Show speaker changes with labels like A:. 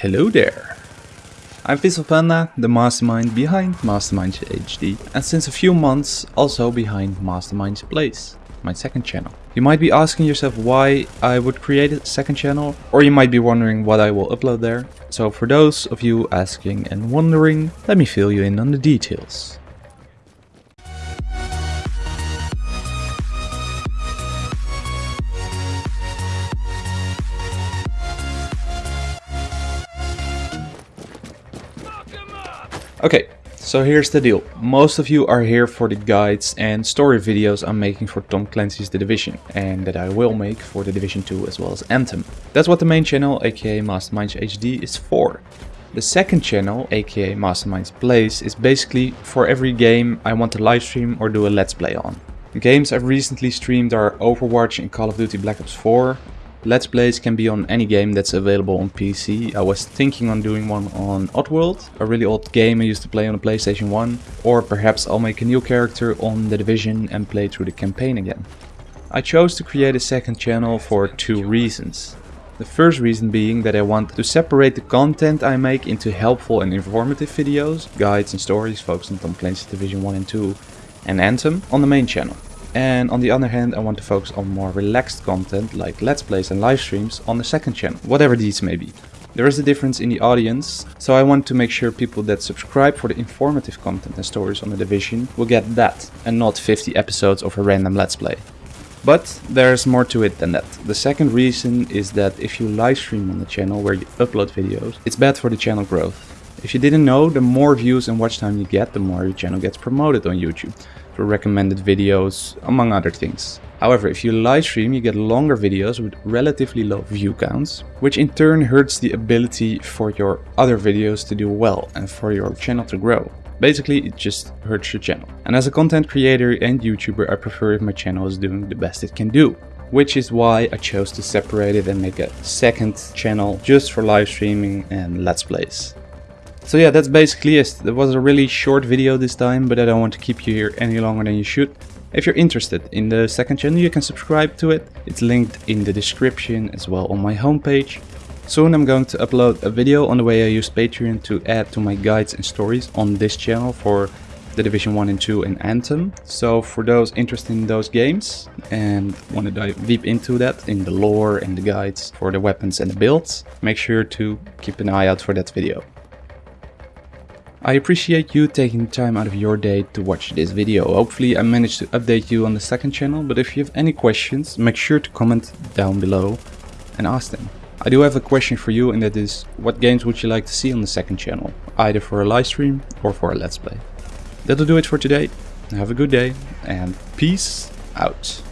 A: Hello there! I'm Vissel Panda, the mastermind behind Masterminds HD, and since a few months also behind Masterminds Plays, my second channel. You might be asking yourself why I would create a second channel, or you might be wondering what I will upload there. So for those of you asking and wondering, let me fill you in on the details. Okay, so here's the deal. Most of you are here for the guides and story videos I'm making for Tom Clancy's The Division and that I will make for The Division 2 as well as Anthem. That's what the main channel aka Masterminds HD is for. The second channel, aka Masterminds Plays, is basically for every game I want to livestream or do a let's play on. The games I've recently streamed are Overwatch and Call of Duty Black Ops 4, Let's Plays can be on any game that's available on PC. I was thinking on doing one on Oddworld, a really old game I used to play on the PlayStation 1. Or perhaps I'll make a new character on The Division and play through the campaign again. I chose to create a second channel for two reasons. The first reason being that I want to separate the content I make into helpful and informative videos, guides and stories focused on Tom Division 1 and 2, and Anthem on the main channel. And on the other hand, I want to focus on more relaxed content like Let's Plays and live streams on the second channel, whatever these may be. There is a difference in the audience, so I want to make sure people that subscribe for the informative content and stories on the Division will get that, and not 50 episodes of a random Let's Play. But there's more to it than that. The second reason is that if you live stream on the channel where you upload videos, it's bad for the channel growth. If you didn't know, the more views and watch time you get, the more your channel gets promoted on YouTube for recommended videos, among other things. However, if you live stream, you get longer videos with relatively low view counts, which in turn hurts the ability for your other videos to do well and for your channel to grow. Basically, it just hurts your channel. And as a content creator and YouTuber, I prefer if my channel is doing the best it can do. Which is why I chose to separate it and make a second channel just for live streaming and let's plays. So yeah, that's basically it. It was a really short video this time, but I don't want to keep you here any longer than you should. If you're interested in the second channel, you can subscribe to it. It's linked in the description as well on my homepage. Soon I'm going to upload a video on the way I use Patreon to add to my guides and stories on this channel for The Division 1 and 2 and Anthem. So for those interested in those games and want to dive deep into that, in the lore and the guides for the weapons and the builds, make sure to keep an eye out for that video. I appreciate you taking time out of your day to watch this video. Hopefully I managed to update you on the second channel, but if you have any questions, make sure to comment down below and ask them. I do have a question for you and that is, what games would you like to see on the second channel? Either for a live stream or for a let's play. That'll do it for today. Have a good day and peace out.